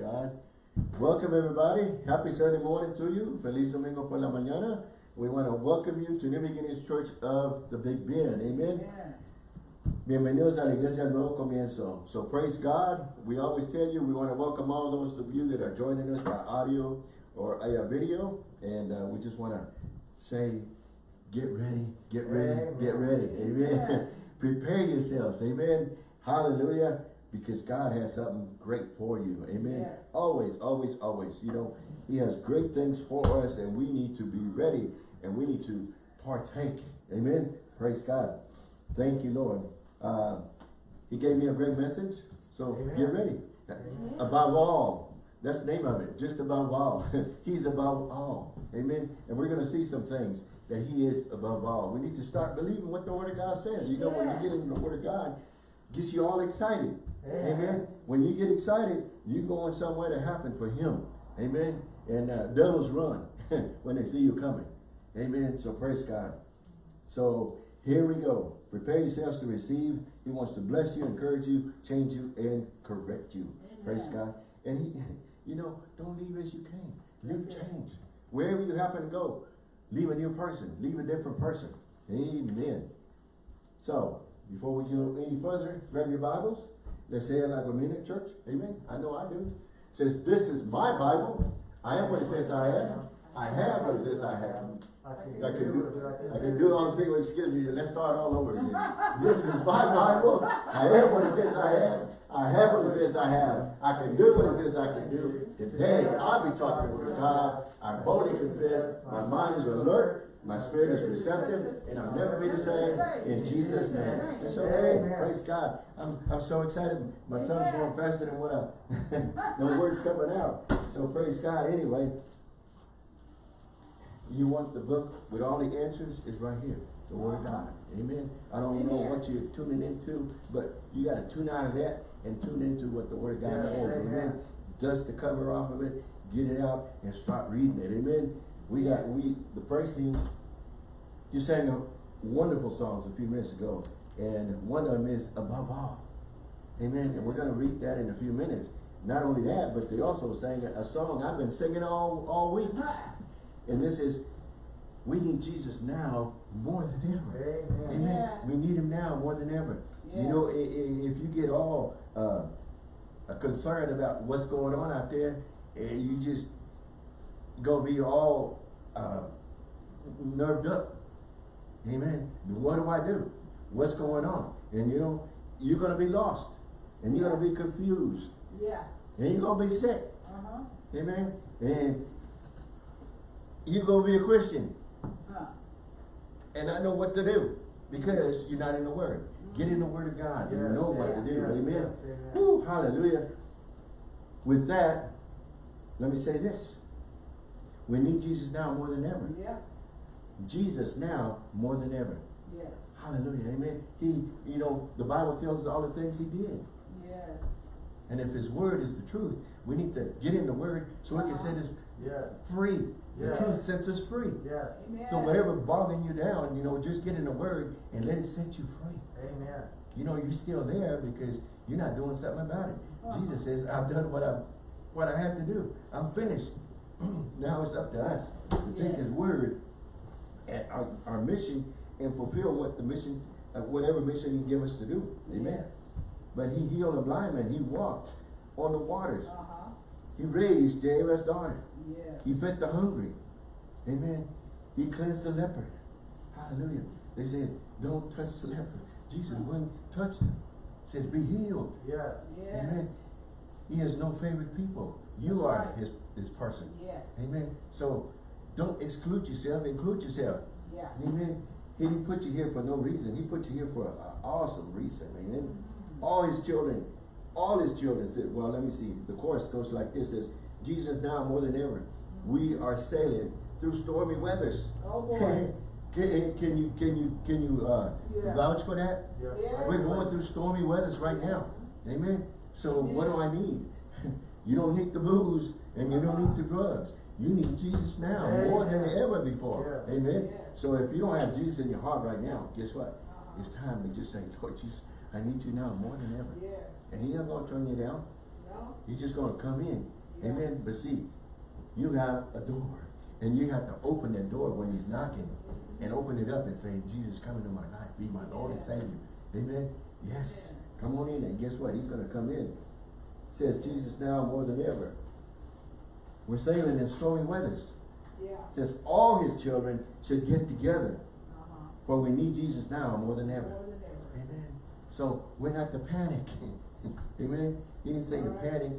God. Welcome everybody. Happy Sunday morning to you. Feliz Domingo por la mañana. We want to welcome you to New Beginnings Church of the Big Bend. Amen. Bienvenidos a la Iglesia del Nuevo Comienzo. So praise God. We always tell you we want to welcome all those of you that are joining us by audio or a video. And uh, we just want to say, get ready, get ready, Amen. get ready. Amen. Prepare yourselves. Amen. Hallelujah. Because God has something great for you. Amen. Yes. Always, always, always. You know, He has great things for us and we need to be ready and we need to partake. Amen. Praise God. Thank you, Lord. Uh, he gave me a great message. So Amen. get ready. Amen. Above all. That's the name of it. Just above all. He's above all. Amen. And we're going to see some things that he is above all. We need to start believing what the word of God says. You know, when you get into the word of God, gets you all excited. Amen. Amen. When you get excited, you going somewhere to happen for him. Amen. And uh, devils run when they see you coming. Amen. So praise God. So here we go. Prepare yourselves to receive. He wants to bless you, encourage you, change you, and correct you. Praise God. And he, you know, don't leave as you came. Leave change. Wherever you happen to go, leave a new person. Leave a different person. Amen. So, before we go any further, grab your Bibles. Let's say it like a minute, church. Amen. I know I do. Says, this is my Bible. I am what it says I am. I have what it says I have. I can I can do. I can do all the things, excuse me, let's start all over again. This is my Bible, I am what it says I am, I have what it says I have, I can do what it says I can do. Today, I'll be talking with God, I boldly confess, my mind is alert, my spirit is receptive, and I'll never be the same, in Jesus' name. It's okay, praise God. I'm, I'm so excited, my tongue's going faster than what I, no words coming out. So praise God, anyway. You want the book with all the answers, it's right here, the Word of God. Amen. I don't know what you're tuning into, but you gotta tune out of that and tune into what the Word of God Yeah, says. amen. Amen. Dust the cover off of it, get it out, and start reading it. Amen. We got we the first team just sang a wonderful songs a few minutes ago, and one of them is above all. Amen. And we're gonna read that in a few minutes. Not only that, but they also sang a song I've been singing all all week. And this is, we need Jesus now more than ever. Amen. Amen. Yeah. We need him now more than ever. You know, if you get all uh, concerned about what's going on out there, and you just gonna be all uh, nerved up. Amen. What do I do? What's going on? And you know, you're gonna be lost, and you're gonna be confused, Yeah. and you're gonna be sick. Uh-huh. Amen. And you're gonna be a Christian Huh. and not know what to do because you're not in the Word. Get in the Word of God and Yes, know what to do. yes, Amen. yes. Woo, hallelujah. With that, let me say this. We need Jesus now more than ever. Yeah. Jesus now more than ever. Yes. Hallelujah. Amen. He, you know, the Bible tells us all the things he did. Yes. And if his word is the truth, we need to get in the word so we can set us Yes, free. The truth sets us free. yes, Amen. So whatever bogging you down, you know, just get in the word and let it set you free. amen. You know, you're still there because you're not doing something about it. Uh-huh. Jesus says, I've done what I what I have to do. I'm finished. now it's up to us to take his word our, our mission and fulfill what the mission, uh, whatever mission he give us to do. Amen. Yes. But he healed a blind man. He walked on the waters. Uh-huh. He raised Jairus' daughter. Yes. He fed the hungry. Amen. He cleansed the leper. Hallelujah. They said, don't touch the leper. Jesus wouldn't touch them. He says, be healed. Yes, Yes. Amen. He has no favorite people. You That's are right. his, his person. Yes. Amen. So don't exclude yourself, include yourself. Yeah. Amen. He didn't put you here for no reason. He put you here for an awesome reason. Amen. All his children, all his children said, well, let me see. The chorus goes like this, says, Jesus now more than ever. We are sailing through stormy weathers. Oh, boy. can, can you, can you, can you, uh, Yeah. vouch for that? Yeah. We're going through stormy weathers right now. Amen. So what do I need? you don't need the booze and you don't need the drugs. You need Jesus now more than ever before. Yeah. Amen. Yeah. So if you don't have Jesus in your heart right now, guess what? It's time to just say, Lord Jesus, I need you now more than ever. Yes. And He's not going to turn you down. No. He's just gonna come in. Yeah. Amen. But see, you have a door. And you have to open that door when he's knocking. And open it up and say, Jesus, come into my life. Be my Lord and Savior. Amen. Yes. Come on in. And guess what? He's gonna come in. Says Jesus now more than ever. We're sailing in stormy weathers. Yeah. Says all his children should get together. Uh-huh. For we need Jesus now more than ever. More than ever. Amen. So we're not to panic. Amen. He didn't say to Alright. panic.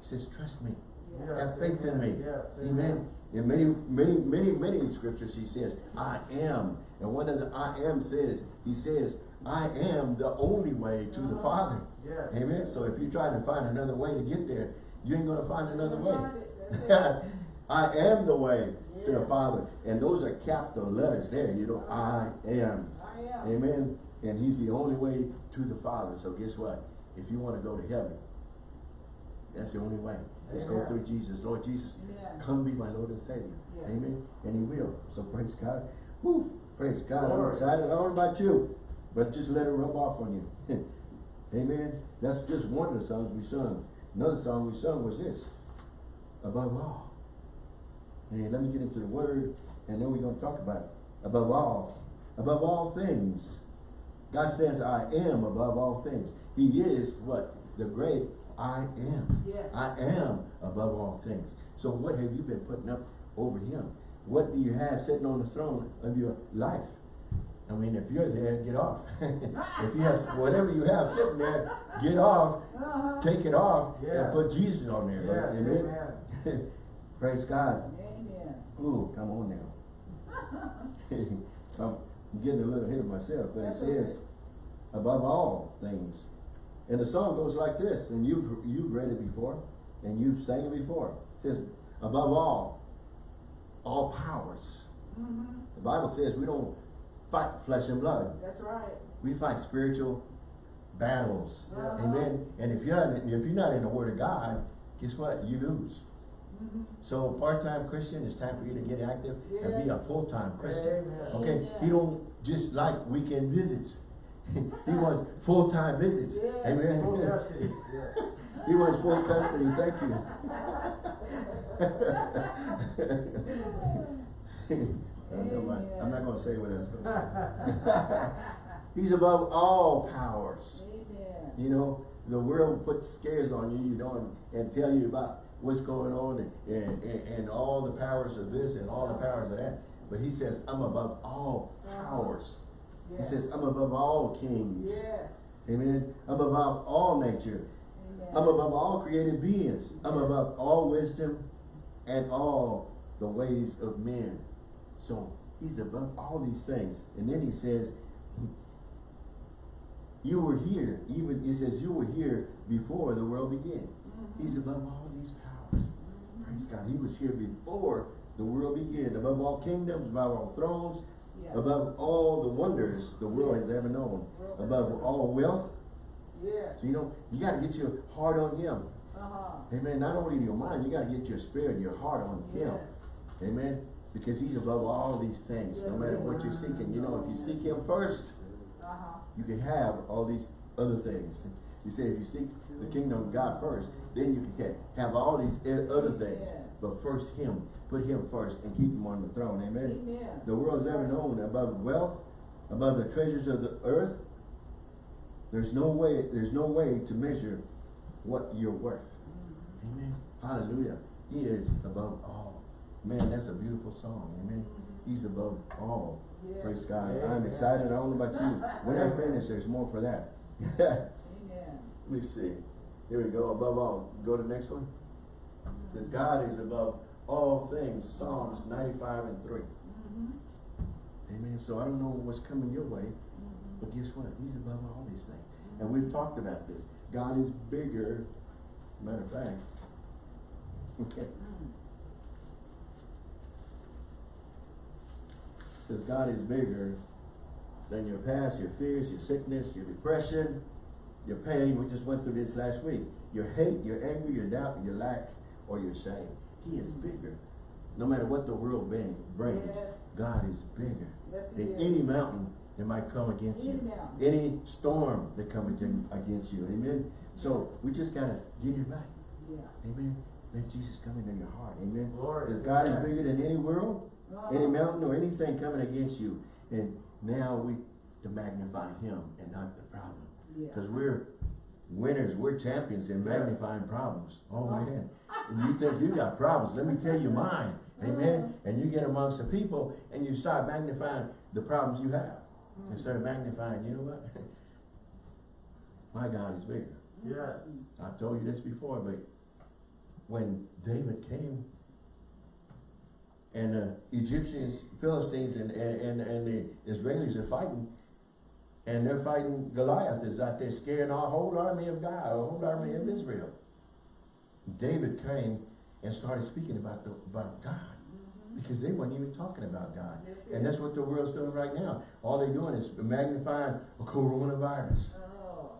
He says, trust me. Yeah. Have faith in me. Yes, Amen. In many, many, many, many scriptures he says, I am. And one of the I am says, he says, I am the only way to the Uh-huh. Father. Yes. Amen. So if you try to find another way to get there, you ain't gonna find another way. That's it. I am the way to the Father. And those are capital letters there, you know, I am. I am. Amen. And he's the only way to the Father. So guess what? If you want to go to heaven, that's the only way. Let's go through Jesus. Lord Jesus, Amen. come be my Lord and Savior. Amen. And he will. So praise God. Woo. Praise God. I'm excited. I don't know about you, but just let it rub off on you. Amen. That's just one of the songs we sung. Another song we sung was this. Above all. And let me get into the word, and then we're going to talk about it. Above all. Above all things. God says, I am above all things. He is what? The great I am. Yes. I am above all things. So what have you been putting up over him? What do you have sitting on the throne of your life? I mean, if you're there, get off. if you have whatever you have sitting there, get off, Uh-huh. take it off, Yeah. and put Jesus on there. Yes, right? Amen. Praise God. Amen. Ooh, come on now. I'm getting a little ahead of myself, but it says, above all things. And the song goes like this, and you've you've read it before, and you've sang it before. It says, above all, all powers. Mm-hmm. The Bible says we don't fight flesh and blood. That's right. We fight spiritual battles. Uh-huh. Amen. And if you're not if you're not in the Word of God, guess what? You lose. Mm-hmm. So part-time Christian, it's time for you to get active and be a full-time Christian. Amen. Okay, Amen. he don't just like weekend visits. he wants full-time visits. Amen. Full he wants full custody. Thank you. I'm not- I'm not going to say what I was going to say. He's above all powers. Amen. You know, the world puts scares on you, you know, and, and tell you about what's going on and, and, and, and all the powers of this and all the powers of that. But he says, I'm above all powers. He says, I'm above all kings. Yes. Amen. I'm above all nature. Amen. I'm above all created beings. I'm above all wisdom and all the ways of men. So he's above all these things. And then he says, you were here, even, he says, you were here before the world began. Mhm. He's above all these powers. Praise God. He was here before the world began. Above all kingdoms, above all thrones, Yeah. above all the wonders the world has ever known. Above all wealth. Yes. So, you know, you got to get your heart on him. Uh-huh. Amen. Not only your mind, you got to get your spirit, your heart on him. Yes. Amen. Because he's above all these things, no matter what you're seeking. You know, if you seek him first, you can have all these other things. You say if you seek the kingdom of God first, then you can have all these other things. But first him, put him first and keep him on the throne. Amen. Amen. The world's ever known above wealth, above the treasures of the earth. There's no way, there's no way to measure what you're worth. Mhm. Amen. Hallelujah. He is above all. Man, that's a beautiful song. Amen. He's above all. Yes. Praise God. Amen. I'm excited. I don't know about you. When I finish, there's more for that. Let Amen. me see. Here we go. Above all. Go to the next one. It says God is above all things. Psalms 95 and 3. Mhm. Amen. So I don't know what's coming your way, Mhm. but guess what? He's above all these things. And we've talked about this. God is bigger. Matter of fact. Okay. Mm. God is bigger than your past, your fears, your sickness, your depression, your pain. We just went through this last week. Your hate, your anger, your doubt, your lack, or your shame. He is bigger No matter what the world bring, brings, Yes. God is bigger Yes, than is. any mountain that might come against Any you. mountain. Any storm that comes against against you. Amen. So we just gotta get it right. Yeah. Amen. Let Jesus come into your heart. Amen. Glory. Because God is bigger than any world, any mountain or anything coming against you. And now we to magnify him and not the problem. Yeah. Because we're winners, we're champions in magnifying problems. Oh Uh-huh. man. And you think you got problems, let me tell you mine. Amen. And you get amongst the people and you start magnifying the problems you have. Mm. Instead of magnifying, you know what? My God is bigger. Yes. I've told you this before, but when David came and the Egyptians, Philistines and, and, and the Israelis are fighting and they're fighting Goliath is out there scaring our whole army of God, our whole army of Israel. David came and started speaking about the, about God because they weren't even talking about God. And that's what the world's doing right now. All they're doing is magnifying a coronavirus. Oh,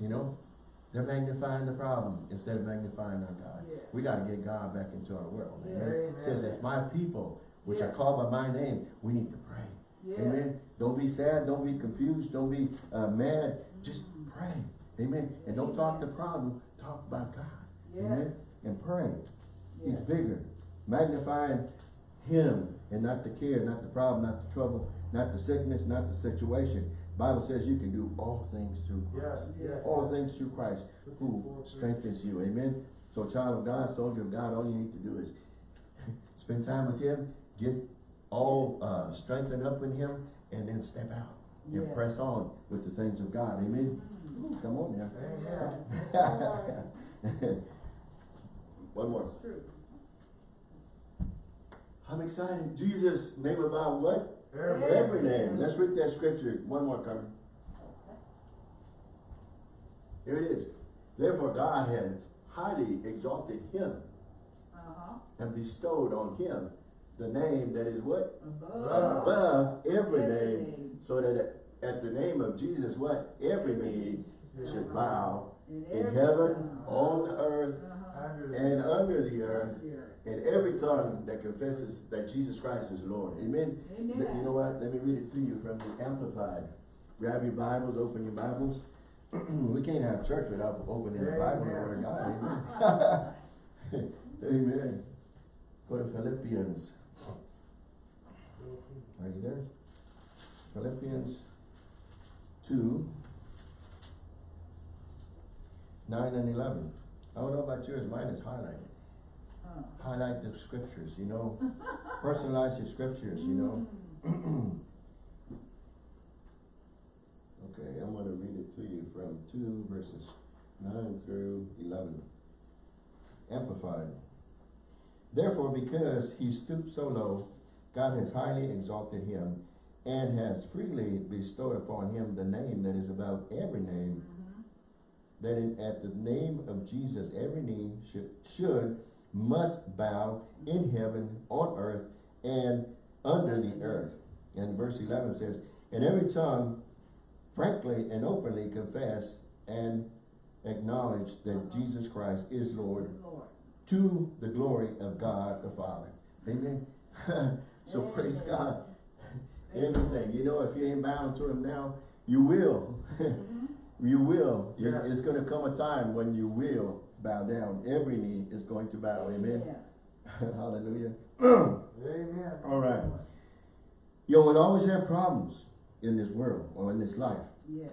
You know, they're magnifying the problem instead of magnifying our God. Yes. We got to get God back into our world. Amen. Amen. It says, if my people, which are called by my name, we need to pray. yes. Amen. Don't be sad. Don't be confused. Don't be uh, mad. Just pray. Amen. And don't talk the problem. Talk about God. Yes. Amen. And pray. He's bigger. Magnifying Him and not the care, not the problem, not the trouble, not the sickness, not the situation. Bible says you can do all things through Christ. Yes, yes. All things through Christ who strengthens you. Amen. So child of God, soldier of God, all you need to do is spend time with Him, get all uh, strengthened up in Him, and then step out and Yes. press on with the things of God. Amen. Ooh, Come on now. Amen. One more. It's true. I'm excited. Jesus' name about what? Every- Every name. Let's read that scripture. One more, time. Here it is. Therefore God has highly exalted him Uh-huh. and bestowed on him the name that is what? Above. Above every Every name. name. So that at- at the name of Jesus, what? Every knee should bow In in every heaven, tongue. on the earth, Uh-huh. And under the earth, Here. And every tongue that confesses that Jesus Christ is Lord. Amen. Amen. Let- You know what? Let me read it to you from the Amplified. Grab your Bibles, open your Bibles. we can't have church without opening the Bible and the Word of God. Amen. Amen. Go to Philippians. Are you there? Philippians 2, 9 and 11. I don't know about yours, mine is highlighted. Highlight the scriptures, you know. Personalize your scriptures, you know. Okay, I'm gonna read it to you from two verses nine through eleven. Amplified. Therefore, because he stooped so low, God has highly exalted him and has freely bestowed upon him the name that is above every name, Mhm. that in, at the name of Jesus every knee should, should, must bow in heaven, on earth, and under the earth. And verse 11 says, And every tongue frankly and openly confess and acknowledge that Jesus Christ is Lord Lord. to the glory of God the Father. Amen. so praise God. Everything. You know, if you ain't bound to him now, you will. Mhm. You will. You're-. It's going to come a time when you will bow down. Every knee is going to bow. Amen. Hallelujah. Amen. All right. You will always have problems in this world or in this life, Yes.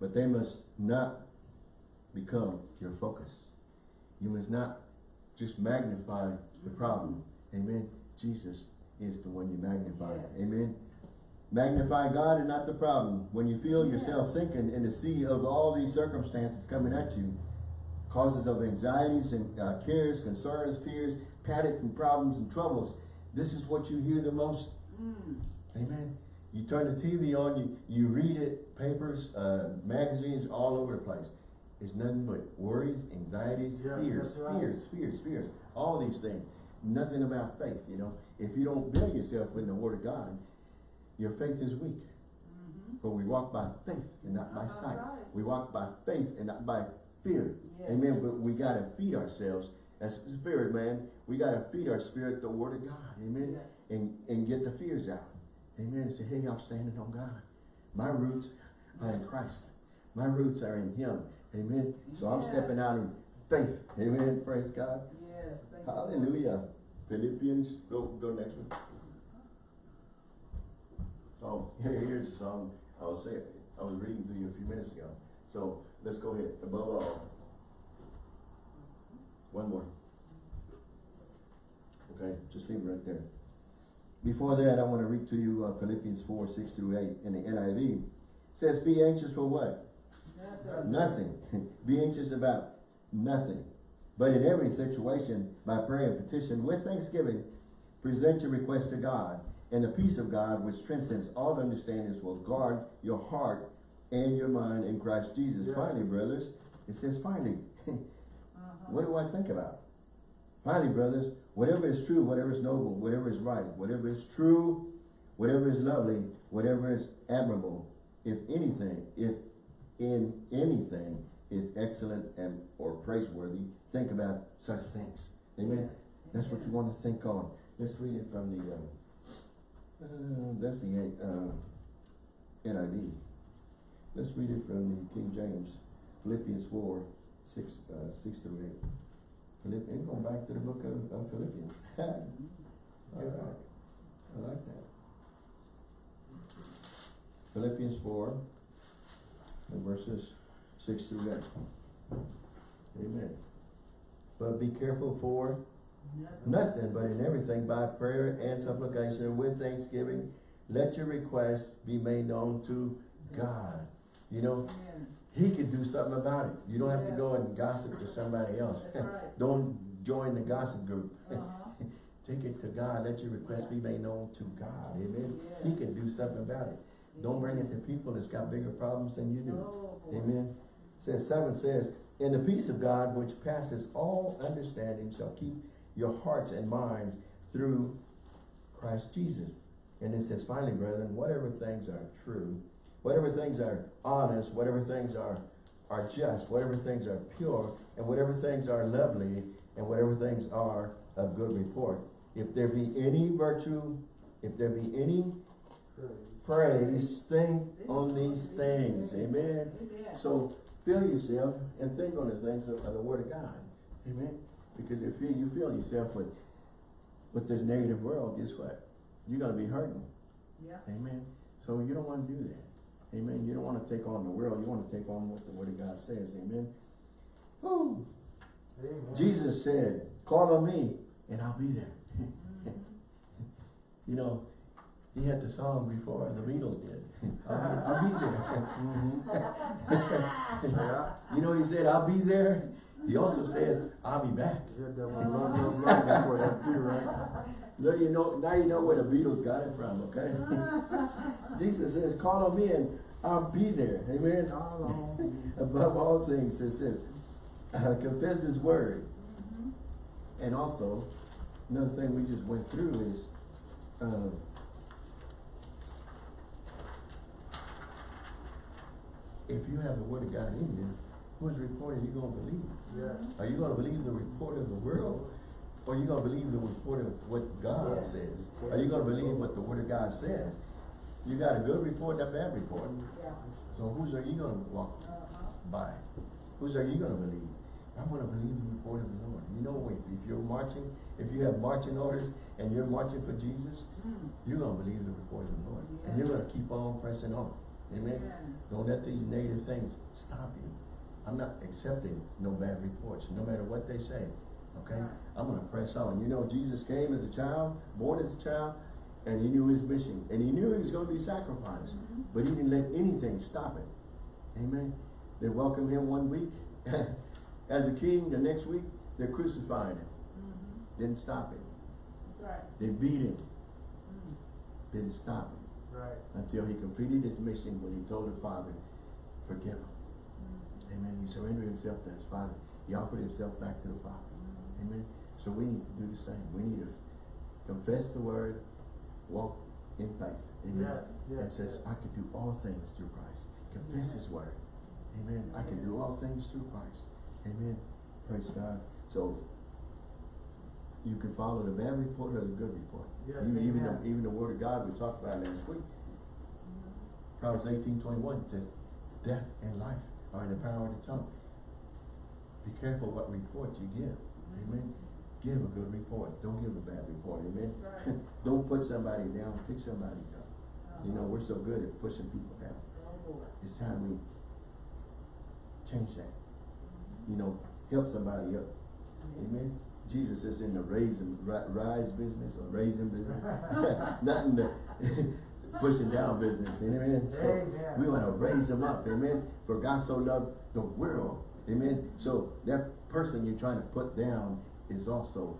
but they must not become your focus. You must not just magnify the problem. Amen. Jesus is the one you magnify. Yes. Amen. Magnify God and not the problem. When you feel yourself sinking in the sea of all these circumstances coming at you, causes of anxieties and uh, cares, concerns, fears, panic and problems and troubles, this is what you hear the most. Mm. Amen. You turn the TV on, you, you read it, papers, uh, magazines, all over the place. It's nothing but worries, anxieties, Yeah, fears, right. fears, fears, fears, all these things. Nothing about faith, you know. If you don't build yourself in the Word of God, your faith is weak. Mhm. For we walk by faith and not by sight. right. We walk by faith and not by fear. Yes. Amen. But we gotta feed ourselves As spirit, man, we gotta feed our spirit the word of God. Amen. Yes. And and get the fears out. Amen. And say, hey, I'm standing on God. My roots are in Christ. My roots are in Him. Amen. So I'm stepping out in faith. Amen. Praise God. Yes. Hallelujah. Philippians, go go next one. Oh, here, here's a song I was saying, I was reading to you a few minutes ago. So let's go ahead. Above all. One more. Okay, just leave it right there. Before that, I want to read to you uh, Philippians 4, 6 through 8 in the NIV. It says, be anxious for what? Nothing. Be anxious about nothing. But in every situation, by prayer and petition, with thanksgiving, present your request to God, and the peace of God, which transcends all understanding, will guard your heart and your mind in Christ Jesus. Yeah. Finally, brothers, it says finally. Uh-huh. what do I think about? Finally, brothers, whatever is true, whatever is noble, whatever is right, whatever is true, whatever is lovely, whatever is admirable, if anything, if in anything is excellent and or praiseworthy, think about such things. Amen. That's what you want to think on. Let's read it from the, um, uh, that's the, uh, NIV. Let's read it from the King James, Philippians four, six, uh, six through eight. Philippians, going back to the book of, of Philippians. All right, I like that. Philippians four, and verses six through eight. Amen. But be careful for Nothing. nothing, but in everything by prayer and supplication with thanksgiving, let your requests be made known to God. You know, he could do something about it. You don't have to go and gossip to somebody else. Right. Don't join the gossip group. Uh-huh. Take it to God. Let your request be made known to God. Amen. He can do something about it. Don't bring it to people that's got bigger problems than you do. Oh. Amen. Says seven says, And the peace of God which passes all understanding shall keep your hearts and minds through Christ Jesus. And it says, finally, brethren, whatever things are true, whatever things are honest, whatever things are, are just, whatever things are pure, and whatever things are lovely, and whatever things are of good report. If there be any virtue, if there be any praise, think on these things. Amen. So fill yourself and think on the things of, of the Word of God. Amen. Because if you, you fill yourself with with this negative world, guess what? You're gonna be hurting. Yeah. Amen. So you don't want to do that. Amen. You don't want to take on the world. You want to take on what the Word of God says. Amen. Woo. Jesus said, call on me and I'll be there. you know, he had the song before the Beatles did. I'll be, I'll be there. Yeah. Mm-hmm. You know, he said, I'll be there. He also says, I'll be back. Now you know, now you know where the Beatles got it from, okay? Jesus says, call on me and I'll be there. Amen. Above all things, it says, uh, confess his word. And also, another thing we just went through is, uh, if you have the word of God in you, whose report are you gonna believe? Yeah. Are you gonna believe the report of the world? Or are you gonna believe the report of what God Yeah. says? Are you gonna believe what the word of God says? You got a good report and a bad report. Yeah. So whose are you gonna walk Uh-huh. by? Whose are you gonna believe? I'm gonna believe the report of the Lord. You know, if, if you're marching, if you have marching orders and you're marching for Jesus, Mm. you're gonna believe the report of the Lord. And you're gonna keep on pressing on. Amen? Amen. Don't let these negative things stop you. I'm not accepting no bad reports, no matter what they say. Okay? I'm gonna press on. You know, Jesus came as a child, born as a child, and he knew his mission. And he knew he was gonna be sacrificed. Mhm. But he didn't let anything stop it. Amen. They welcomed him one week as a king, the next week, they're crucifying him. Mhm. Didn't stop it. Right. They beat him. Mm. Didn't stop him. Right. Until he completed his mission when he told the Father, forgive him. Amen. He surrendered himself to his Father. He offered himself back to the Father. Amen. So we need to do the same. We need to confess the word, walk in faith. Amen. Yeah, yeah, and says, yeah. I can do all things through Christ. Confess his word. Amen. I can do all things through Christ. Amen. Praise God. So you can follow the bad report or the good report. Yes, Even, even the, even the word of God we talked about last week. Proverbs eighteen twenty-one says, death and life are in the power of the tongue. Be careful what report you give. Amen. Give a good report. Don't give a bad report. Amen. Right. Don't put somebody down. Pick somebody up. Uh-huh. You know, we're so good at pushing people down. Oh. It's time we change that. You know, help somebody up. Amen. Jesus is in the raising, rise business or raising business. Not in the pushing down business. Amen. So we want to raise them up. Amen. For God so loved the world. Amen. So that person you're trying to put down is also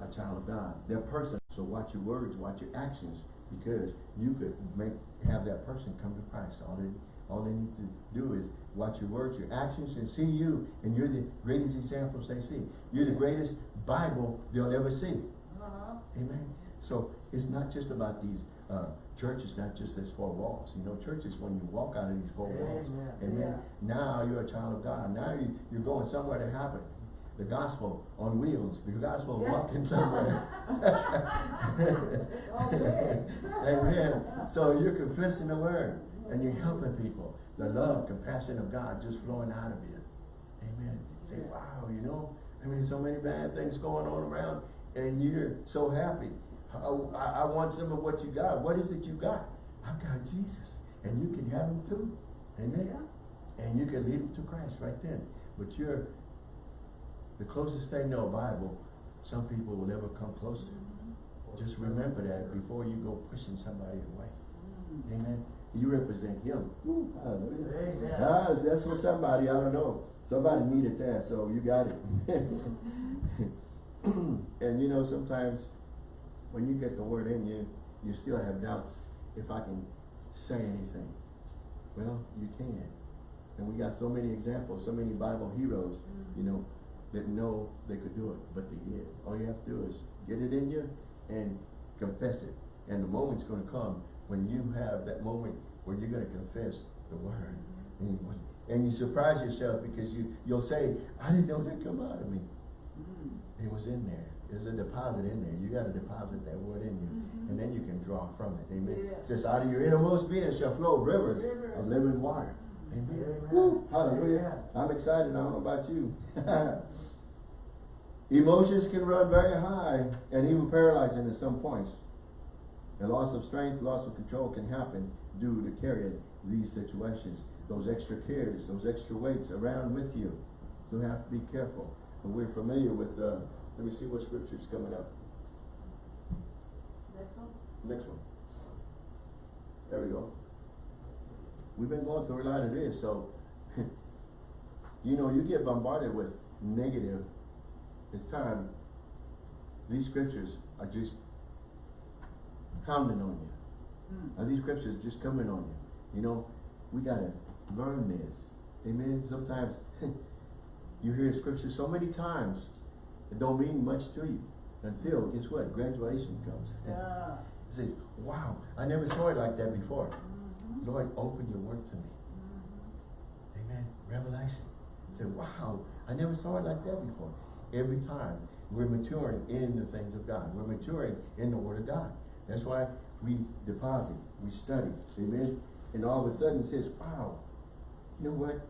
a child of God. That person. So watch your words, watch your actions, because you could make have that person come to Christ. All they all they need to do is watch your words, your actions, and see you. And you're the greatest examples they see. You're the greatest Bible they'll ever see. Uh-huh. Amen. So it's not just about these uh, churches, not just these four walls. You know, churches when you walk out of these four walls. Amen. Amen. Now you're a child of God. Now you, you're going somewhere to happen. The gospel on wheels. The gospel Yeah. walking somewhere. Amen. So you're confessing the word and you're helping people. The love, compassion of God just flowing out of you. Amen. Say, wow, you know, I mean, so many bad things going on around and you're so happy. I, I, I want some of what you got. What is it you got? I've got Jesus. And you can have him too. Amen. Yeah. And you can lead him to Christ right then. But you're the closest thing to a Bible some people will never come close to. Just remember that before you go pushing somebody away. Mm. Amen. You represent him. Ooh, hallelujah. Ah, that's for somebody, I don't know. Somebody needed that, so you got it. and you know, sometimes when you get the word in you, you still have doubts if I can say anything. Well, you can. And we got so many examples, so many Bible heroes, you know, that know they could do it, but they did. All you have to do is get it in you and confess it. And the moment's gonna come when you have that moment where you're gonna confess the word. And you, and you surprise yourself because you, you'll say, I didn't know that come out of me. Mm. It was in there. There's a deposit in there. You gotta deposit that word in you. Mhm. And then you can draw from it. Amen. Yeah. It says, out of your innermost being shall flow rivers Rivers. of living water. Amen. Amen. Hallelujah. Amen. I'm excited. I don't know about you. Emotions can run very high and even paralyzing at some points. The loss of strength, loss of control can happen due to carrying these situations. Those extra cares, those extra weights around with you. So you have to be careful. But we're familiar with, uh, let me see what scripture's coming up. Next one. There we go. We've been going through a lot of this, so you know, you get bombarded with negative. It's time. These scriptures are just pounding on you. Mm. Are these scriptures just coming on you? You know, we gotta learn this. Amen. Sometimes you hear scripture so many times, it don't mean much to you until guess what? Graduation comes. Yeah. It says, wow, I never saw it like that before. Mhm. Lord, open your word to me. Mhm. Amen. Revelation. Say, wow, I never saw it like that before. Every time we're maturing in the things of God. We're maturing in the word of God. That's why we deposit, we study. Amen. And all of a sudden it says, wow, you know what?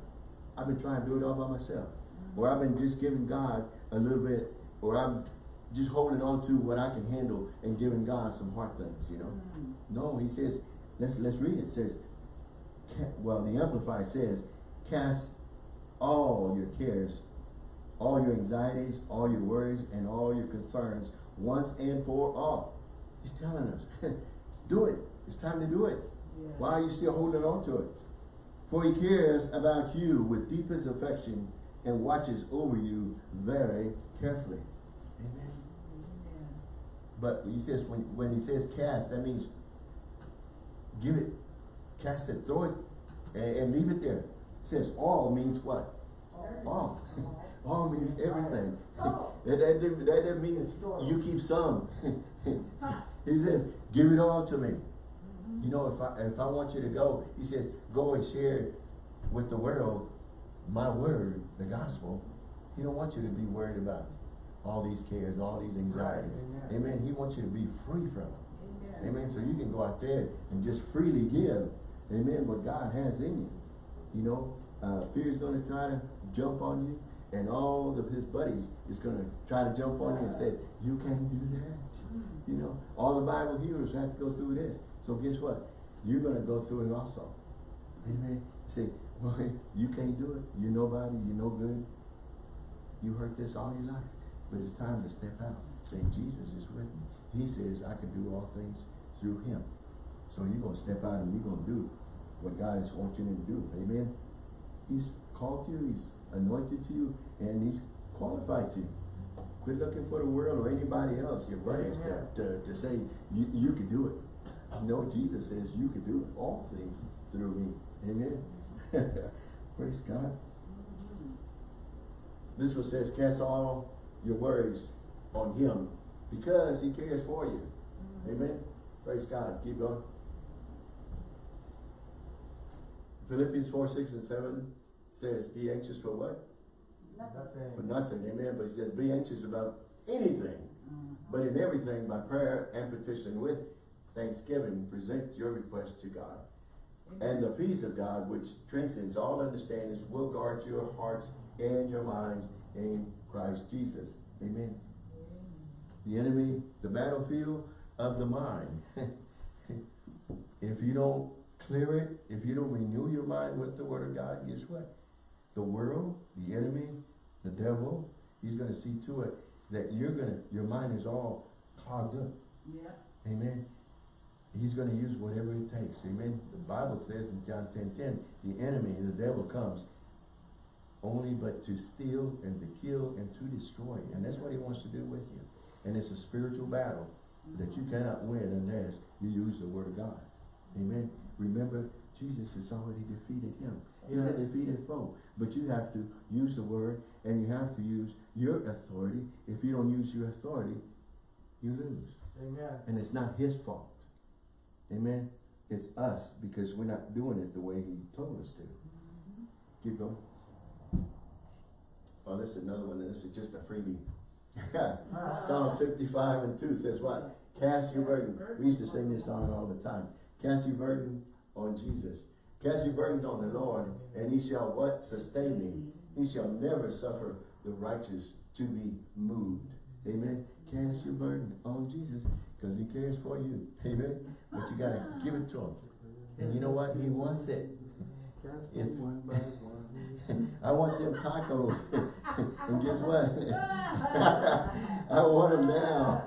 I've been trying to do it all by myself. Or I've been just giving God a little bit, or I'm just holding on to what I can handle and giving God some hard things, you know. Mm. No, he says, let's let's read it. It says, well, the Amplified says, cast all your cares, all your anxieties, all your worries, and all your concerns once and for all. He's telling us, do it. It's time to do it. Yeah. Why are you still holding on to it? For he cares about you with deepest affection and watches over you very carefully. Amen. But he says when when he says cast, that means give it, cast it, throw it, and, and leave it there. It says all means what? All. all means everything. Oh. that, that, that doesn't mean you keep some. he says, give it all to me. You know, if I if I want you to go, he says, go and share with the world my word, the gospel. He don't want you to be worried about all these cares, all these anxieties. Right, Amen. amen. He wants you to be free from them. Amen. Amen. So you can go out there and just freely give. Amen. What God has in you. You know, uh, fear is going to try to jump on you, and all of his buddies is going to try to jump on you and say, "You can't do that." You know, all the Bible hearers have to go through this. So guess what? You're going to go through it also. Amen. Say, well, you can't do it. You're nobody. You're no good. You heard this all your life. But it's time to step out. Say, Jesus is with me. He says, I can do all things through him. So you're going to step out and you're going to do what God is wanting you to do. Amen. He's called you. He's anointed you. And he's qualified you. Quit looking for the world or anybody else, your buddies, to, to, to say, you, you can do it. No, Jesus says you can do. All things through me. Amen. Praise God. This one says, cast all your worries on him because he cares for you. Mm-hmm. Amen. Praise God. Keep going. Philippians 4, 6, and 7 says, be anxious for what? Nothing. For Nothing. Amen. But he says, be anxious about anything. Mm-hmm. But in everything, by prayer and petition with thanksgiving, present your request to God. Mm-hmm. And the peace of God, which transcends all understandings, will guard your hearts and your minds in Christ Jesus. Amen. The enemy, the battlefield of the mind. if you don't clear it, if you don't renew your mind with the word of God, guess what? The world, the enemy, the devil, he's gonna see to it that you're gonna, your mind is all clogged up. Yeah. Amen. He's going to use whatever it takes. Amen. The Bible says in John 10, 10, the enemy, the devil comes only but to steal and to kill and to destroy. And that's what he wants to do with you. And it's a spiritual battle that you cannot win unless you use the word of God. Amen. Remember, Jesus has already defeated him. He's a defeated foe. But you have to use the word and you have to use your authority. If you don't use your authority, you lose. Amen. And it's not his fault. Amen. It's us because we're not doing it the way he told us to. Keep going. Oh, this is another one. This is just a freebie. Psalm 55 and 2 says what? Cast your burden. We used to sing this song all the time. Cast your burden on Jesus. Cast your burden on the Lord, and he shall what? Sustain me. He shall never suffer the righteous to be moved. Amen. Cast your burden on Jesus because he cares for you. Amen. But you got to give it to him. And you know what? He wants it. If- them one by one. I want them tacos. and guess what? I want them now.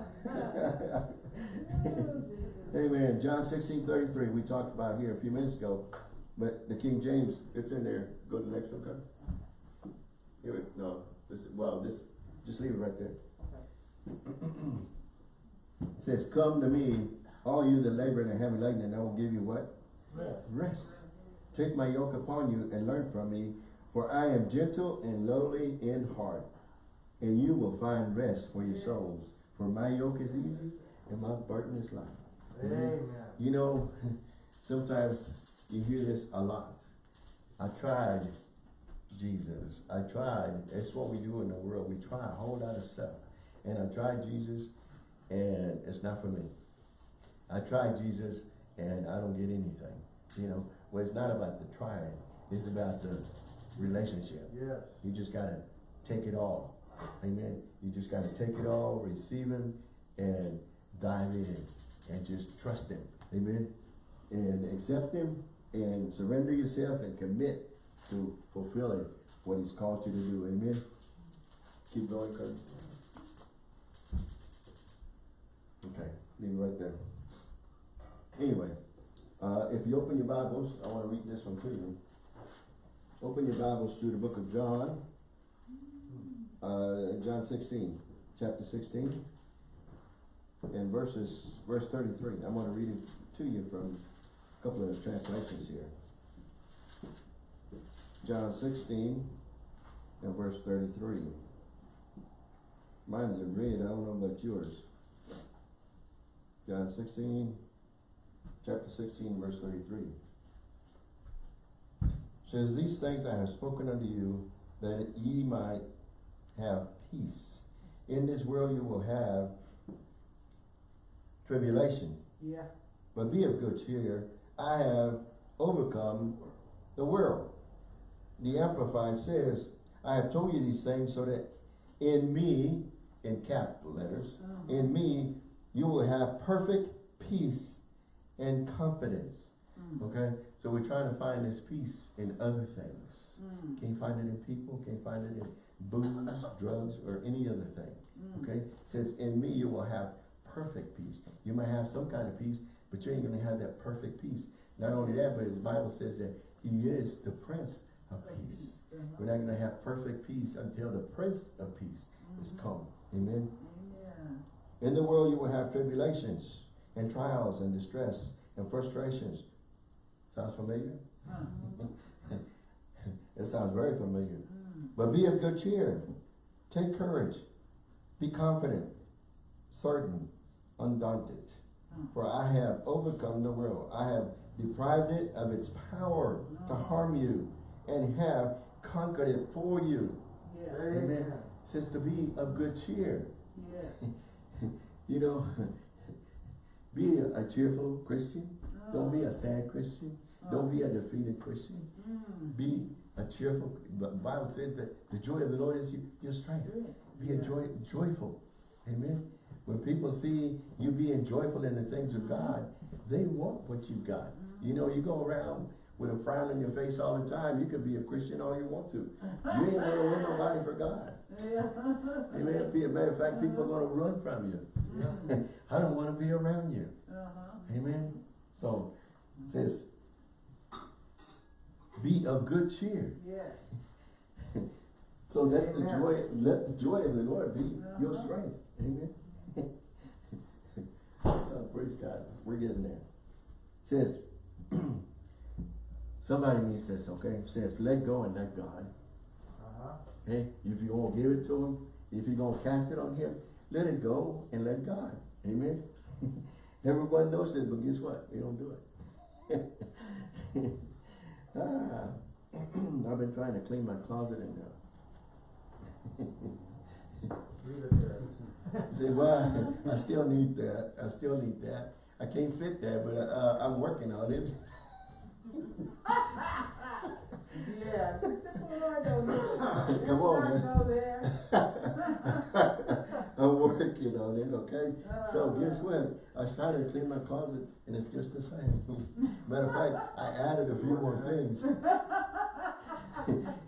Amen. John 16, 33, we talked about here a few minutes ago. But the King James, it's in there. Go to the next one, okay? Here, we- no, this, well, this, just leave it right there. It says, come to me, all you that labor and are heavy laden, and I will give you what? Rest. Rest. Take my yoke upon you and learn from me, for I am gentle and lowly in heart, and you will find rest for your souls. For my yoke is easy and my burden is light. Amen. You know, sometimes you hear this a lot. I tried Jesus. I tried. That's what we do in the world. We try a whole lot of stuff. And I tried Jesus and it's not for me. I tried Jesus and I don't get anything. You know, well, it's not about the trying. It's about the relationship. Yes. You just gotta take it all. Amen. You just gotta take it all, receive him, and dive in. And just trust him. Amen. And accept him and surrender yourself and commit to fulfilling what he's called you to do. Amen. Keep going, Kurt. Okay, leave it right there. Anyway, uh, if you open your Bibles, I want to read this one to you. Open your Bibles to the book of John, uh, John sixteen, chapter sixteen, and verses, verse thirty-three. I'm gonna read it to you from a couple of translations here. John sixteen and verse thirty-three. Mine's in red, I don't know about yours. John sixteen, chapter sixteen, verse thirty-three. Says, These things I have spoken unto you, that ye might have peace. in this world you will have tribulation. Yeah. But be of good cheer. I have overcome the world. The Amplified says, I have told you these things so that in me, in capital letters, Uh-huh. in me, you will have perfect peace and confidence. Mm. Okay? So we're trying to find this peace in other things. Mm. Can't find it in people, can't find it in booze, drugs, or any other thing. Mm. Okay? It says, in me you will have perfect peace. You might have some kind of peace, but you ain't gonna have that perfect peace. Not only that, but his Bible says that he is the Prince of Peace. Uh-huh. We're not gonna have perfect peace until the Prince of Peace is Mhm. come. Amen? In the world you will have tribulations and trials and distress and frustrations. Sounds familiar? Uh-huh. It sounds very familiar. Mm. But be of good cheer. Take courage. Be confident, certain, undaunted. Mm. For I have overcome the world. I have deprived it of its power to harm you and have conquered it for you. Yeah. Amen. Says to be of good cheer. Yeah. You know, be a, a cheerful Christian. Don't be a sad Christian. Don't be a defeated Christian. Mm. Be a cheerful, the Bible says that the joy of the Lord is your, strength. Be a joy, joyful. Amen. When people see you being joyful in the things of God, they want what you've got. You know, you go around with a frown on your face all the time, you could be a Christian all you want to. You ain't gonna win nobody for God. Yeah. Amen. Be a matter of fact, people are gonna run from you. Mm. I don't wanna be around you. Uh-huh. Amen. So, it says, be of good cheer. Yes. So let the joy, let the joy of the Lord be your Uh-huh. strength. Amen. oh, praise God. We're getting there. Says, somebody needs this, okay? Says, let go and let God. Uh-huh. Hey, if you're gonna give it to him, if you're gonna cast it on him, let it go and let God. Amen. Everyone knows this, but guess what? We don't do it. ah, I've been trying to clean my closet and uh, Leave. Say, well, I still need that, I still need that. I can't fit that, but, uh, I'm working on it. Yeah. Lord, don't do it. Come on, man. I'm working on it, okay? So Uh, guess what? I trying to clean my closet and it's just the same. Matter of fact, I added a few more things.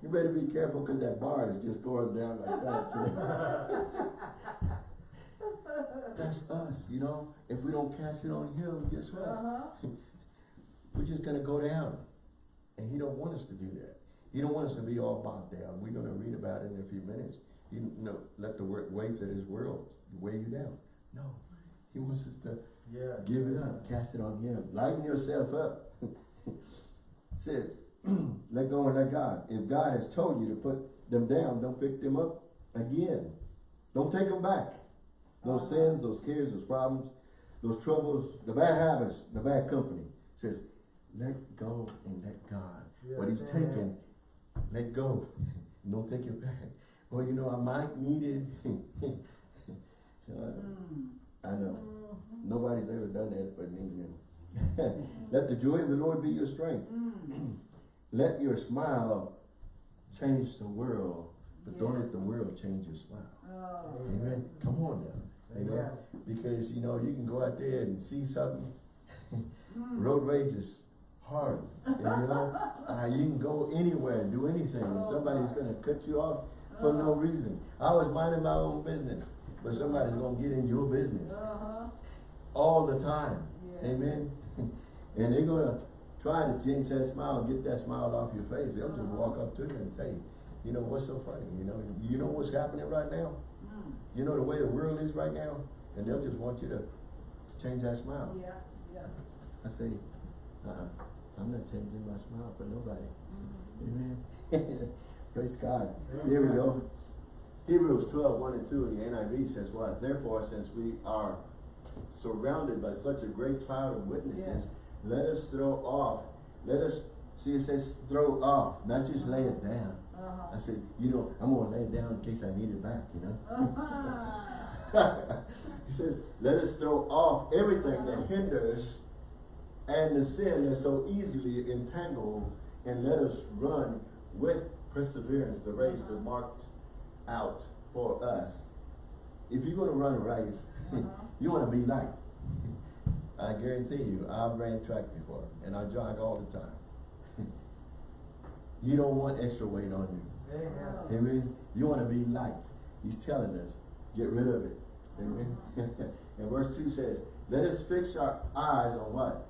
You better be careful because that bar is just going down like that too. That's us, you know? If we don't cast it on him, guess what? Uh-huh. We're just gonna go down. And he don't want us to do that. He don't want us to be all bogged down. We're gonna read about it in a few minutes. You know, let the weights of this world weigh you down. No, he wants us to Yeah. give it up, cast it on him, lighten yourself up. Says, let go and let God. If God has told you to put them down, don't pick them up again. Don't take them back. Those Uh-huh. sins, those cares, those problems, those troubles, the bad habits, the bad company. Says, let go and let God. What he's Yes, taken, let go. Don't take it back. Well, you know, I might need it. Uh, Mm. I know. Mhm. Nobody's ever done that but me. you know. Let the joy of the Lord be your strength. Mm. Let your smile change the world, but don't let the world change your smile. Oh. Amen. Come on now. Amen. Amen. Because you know you can go out there and see something. Mm. Road rage is hard. You know, uh, you can go anywhere and do anything, and somebody's gonna cut you off for no reason. I was minding my own business, but somebody's gonna get in your business Uh-huh. all the time. Yeah. Amen. and they're gonna try to jinx that smile, get that smile off your face. They'll just Uh-huh. walk up to you and say, you know, what's so funny? You know, you know what's happening right now? Mm. You know the way the world is right now? And they'll just want you to change that smile. Yeah, yeah. I say, uh-uh, I'm not changing my smile for nobody. Mhm. Amen. Praise God. Here we go. Hebrews 12, 1 and 2 in the NIV says what? Therefore, since we are surrounded by such a great cloud of witnesses, Yes. let us throw off, let us See, it says throw off, not just lay it down. Uh-huh. I said, you know, I'm gonna lay it down in case I need it back, you know? Uh-huh. he says, let us throw off everything that hinders and the sin that so easily entangled, and let us run with perseverance the race that marked out for us. If you're gonna run a race, Uh-huh. you wanna be light. I guarantee you, I've ran track before, and I jog all the time. you don't want extra weight on you. Amen. Amen. You want to be light. He's telling us, get rid of it. Amen. and verse 2 says, let us fix our eyes on what?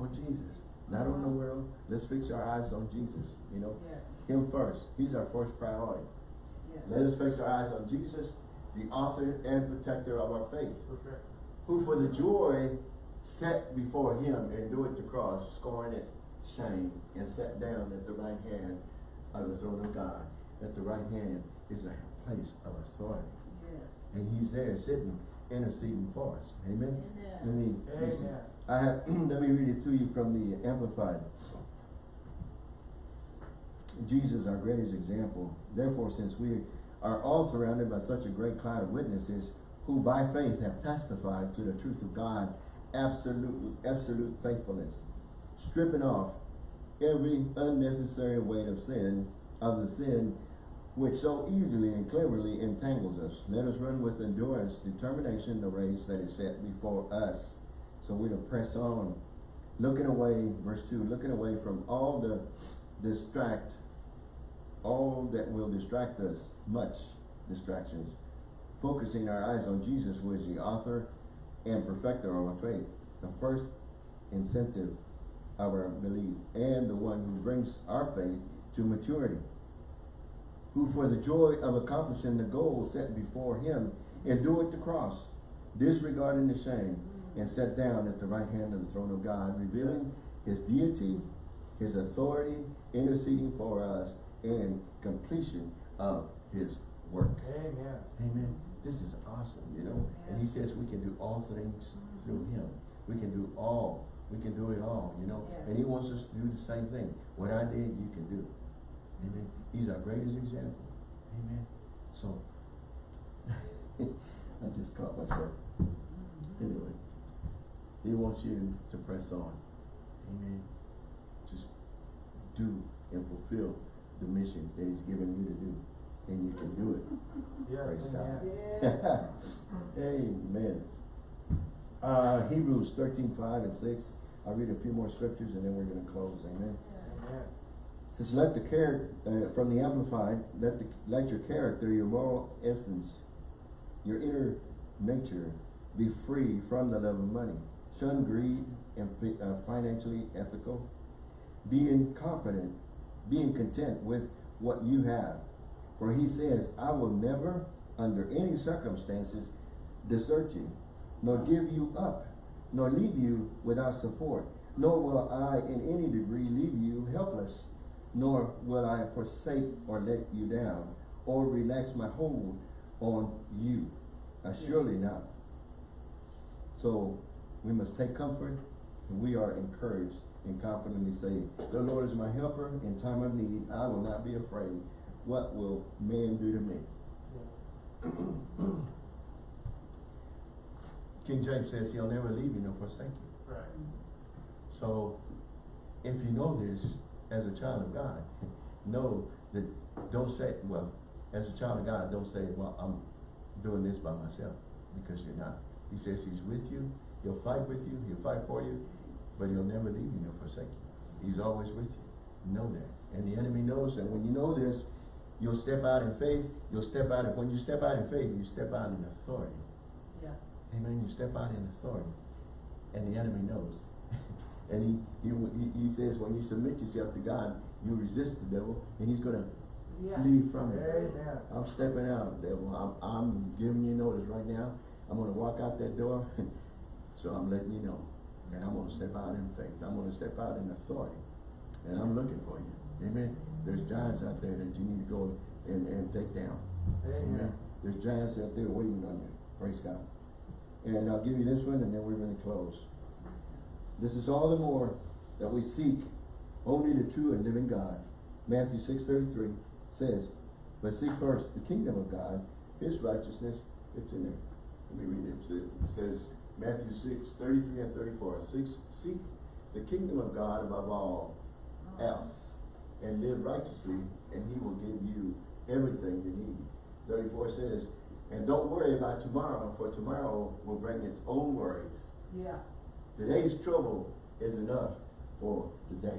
On Jesus. Not on the world. Let's fix our eyes on Jesus. You know, Yes, Him first. He's our first priority. yes. Let us fix our eyes on Jesus, the author and protector of our faith, Perfect. who for the joy set before him and endured the cross, scorning it, shame, and sat down at the right hand of the throne of God. At the right hand is a place of authority. Yes. And he's there sitting, interceding for us. Amen? Amen. me, let me see. Amen. I have, let me read it to you from the Amplified. Jesus, our greatest example. Therefore, since we are all surrounded by such a great cloud of witnesses who by faith have testified to the truth of God, absolute, absolute faithfulness, stripping off every unnecessary weight of sin, of the sin which so easily and cleverly entangles us. Let us run with endurance, determination, the race that is set before us. So we're to press on, looking away, verse 2, looking away from all the distract, all that will distract us, much distractions, focusing our eyes on Jesus, who is the author and perfecter of our faith, the first incentive of our belief, and the one who brings our faith to maturity, who for the joy of accomplishing the goal set before him endured the cross, disregarding the shame, and sat down at the right hand of the throne of God, revealing his deity, his authority, interceding for us, and completion of his work. Amen. Amen. This is awesome, you know. And he says we can do all things through him. We can do all. We can do it all, you know. Yes. And he wants us to do the same thing. What I did, you can do. Amen. He's our greatest example. Amen. So, I just caught myself. Mm-hmm. Anyway, he wants you to press on. Amen. Just do and fulfill the mission that he's given you to do. And you can do it. Yes, Praise God. amen. Yes. Amen. Uh, Hebrews thirteen, five and six. I'll read a few more scriptures and then we're gonna close, amen. Amen. Says, let the character, uh, from the Amplified, let the, let your character, your moral essence, your inner nature be free from the love of money. Shun greed and uh, financially ethical. Being confident, being content with what you have. For he says, I will never, under any circumstances, desert you, nor give you up, nor leave you without support, nor will I in any degree leave you helpless, nor will I forsake or let you down, or relax my hold on you. Assuredly not. So we must take comfort, and we are encouraged and confidently say, The Lord is my helper in time of need. I will not be afraid. What will man do to me? Yes. King James says he'll never leave you nor forsake you. Right. So, if you know this as a child of God, know that don't say, well, as a child of God, don't say, well, I'm doing this by myself, because you're not. He says he's with you, he'll fight with you, he'll fight for you, but he'll never leave you nor forsake you. He's always with you. Know that. And the enemy knows that when you know this, you'll step out in faith, you'll step out, in, when you step out in faith, you step out in authority. Yeah. Amen. You step out in authority, and the enemy knows. and he, he he says when you submit yourself to God, you resist the devil, and he's gonna Yeah. flee from you. Amen. I'm stepping out, devil. I'm I'm giving you notice right now. I'm gonna walk out that door, so I'm letting you know, and I'm gonna step out in faith. I'm gonna step out in authority, and I'm looking for you. Amen. There's giants out there that you need to go and, and take down. Amen. There's giants out there waiting on you. Praise God. And I'll give you this one and then we're going to close. This is all the more that we seek only the true and living God. Matthew six thirty-three says, but seek first the kingdom of God, his righteousness, it's in there. Let me read it. It says, Matthew six thirty-three and thirty-four, seek, seek the kingdom of God above all else, and live righteously, and he will give you everything you need. Thirty-four says, and don't worry about tomorrow, for tomorrow will bring its own worries. Yeah. Today's trouble is enough for today.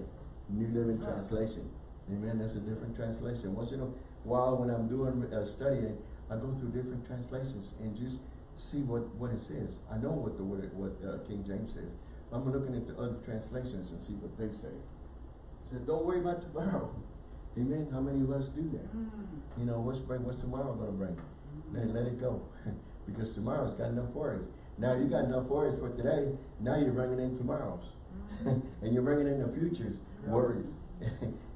New Living Right. Translation. Amen. That's a different translation. Once in a while, when I'm doing uh, studying, I go through different translations and just see what, what it says. I know what the word, what uh, King James says. I'm looking at the other translations and see what they say. Said, don't worry about tomorrow. Amen. How many of us do that? Mm. You know, what's what's tomorrow gonna bring? Let, let it go. because tomorrow's got enough worries. Now you got enough worries for today, now you're bringing in tomorrow's. and you're bringing in the future's Yeah. worries.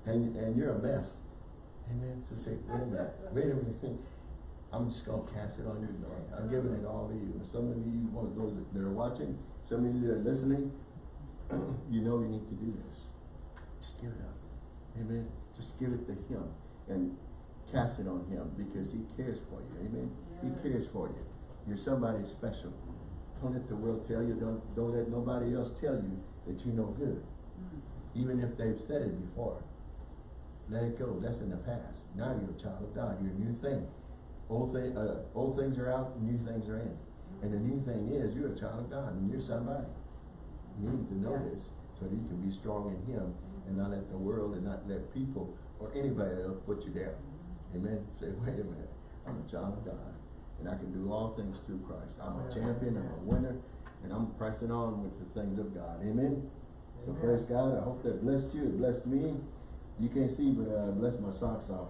and, and you're a mess. Amen. So say, wait a minute, wait a minute. I'm just gonna cast it on you, Lord. I'm giving it all to you. Some of you, one of those that are watching, some of you that are listening, you know you need to do this. Just give it up. Amen. Just give it to him and cast it on him because he cares for you. Amen. He cares for you. You're somebody special. Don't let the world tell you, don't don't let nobody else tell you that you're no good. Mm. Even if they've said it before. Let it go. That's in the past. Now you're a child of God. You're a new thing. Old thing uh, old things are out, new things are in. And the new thing is you're a child of God and you're somebody. You need to know this so that you can be strong in him and not let the world and not let people or anybody else put you down. Amen. Say, wait a minute, I'm a child of God and I can do all things through Christ. I'm a champion, I'm a winner, and I'm pressing on with the things of God. Amen. So Amen. praise God. I hope that blessed you. It blessed me. You can't see, but uh, blessed my socks off.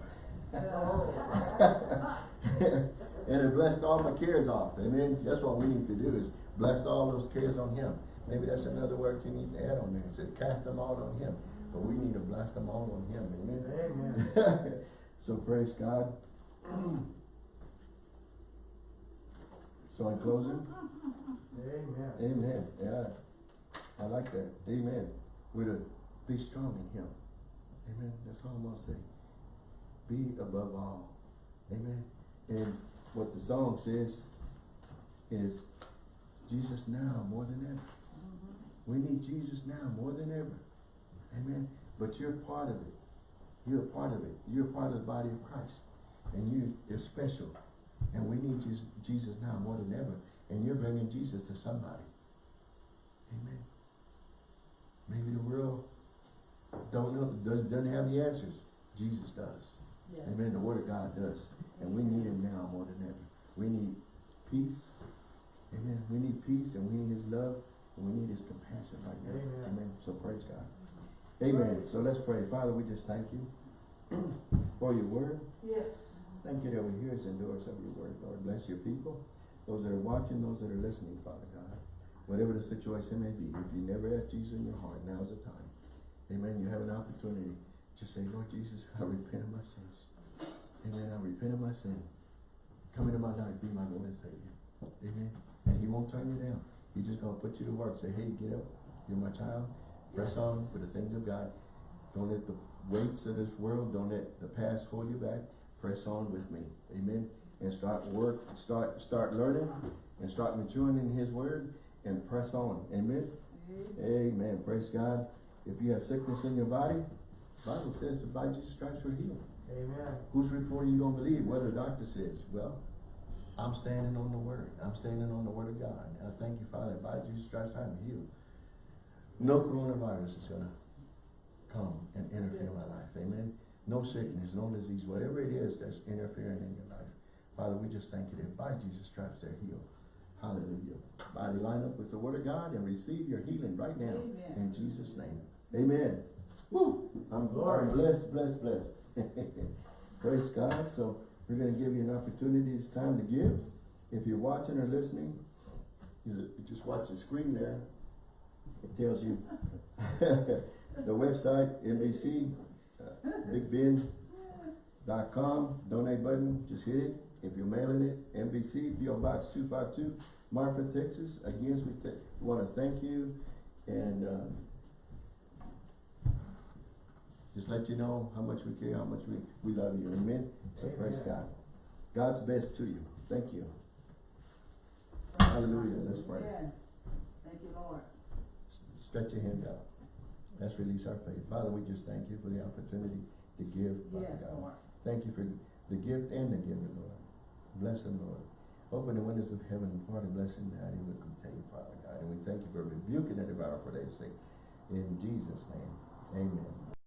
and it blessed all my cares off. Amen. That's what we need to do is bless all those cares on him. Maybe that's another word you need to add on there. It said cast them all on him. But we need to bless them all on him. Amen. Amen. so praise God. so in closing, Amen. amen. Yeah. I like that. Amen. We're to be strong in him. Amen. That's all I'm gonna say. Be above all. Amen. And what the song says is Jesus now more than ever. Mm-hmm. We need Jesus now more than ever. Amen. But you're part of it. You're a part of it. You're part of the body of Christ. And you, you're special. And we need Jesus, Jesus now more than ever. And you're bringing Jesus to somebody. Amen. Maybe the world don't know, doesn't, doesn't have the answers. Jesus does. Yeah. Amen. The Word of God does. And we need Him now more than ever. We need peace. Amen. We need peace and we need His love and we need His compassion right now. Amen. So praise God. Amen. So let's pray. Father, we just thank you for your word. Yes. Thank you that we're hearers and doers of your word, Lord. Bless your people, those that are watching, those that are listening, Father God. Whatever the situation may be, if you never asked Jesus in your heart, now's the time. Amen. You have an opportunity. Just say, Lord Jesus, I repent of my sins. Amen. I repent of my sin. Come into my life, be my Lord and Savior. Amen. And he won't turn you down. He's just gonna put you to work. Say, hey, get up. You're my child. Press on for the things of God. Don't let the weights of this world, don't let the past hold you back. Press on with me. Amen. And start work, start start learning and start maturing in his word and press on. Amen. Amen. Praise God. If you have sickness in your body, Bible says the by Jesus stripes we're healed. Amen. Whose report are you gonna believe? What the doctor says? Well, I'm standing on the word. I'm standing on the word of God. And I thank you, Father, by Jesus stripes I'm healed. No coronavirus is gonna come and interfere in my life. Amen. No sickness, no disease, whatever it is that's interfering in your life. Father, we just thank you that by Jesus stripes they're healed. Hallelujah. Body line up with the word of God and receive your healing right now. Amen. In Jesus' name. Amen. I'm, blessed, blessed, blessed. Praise God. So we're going to give you an opportunity. It's time to give. If you're watching or listening, you just watch the screen there. It tells you the website, NBC, uh, bigbend.com, donate button, just hit it. If you're mailing it, NBC, PO Box 252, Marfa, Texas. Again, we th- want to thank you and um, Just let you know how much we care, how much we, we love you, amen? So praise God. God's best to you. Thank you. Hallelujah. Let's pray. Amen. Thank you, Lord. Stretch your hands out. Let's release our faith. Father, we just thank you for the opportunity to give, Father Yes, God. Lord. Thank you for the gift and the giver, Lord. Bless them, Lord. Open the windows of heaven and pour the blessing that he will contain, Father God. And we thank you for rebuking the devourer for their sake. In Jesus' name, amen.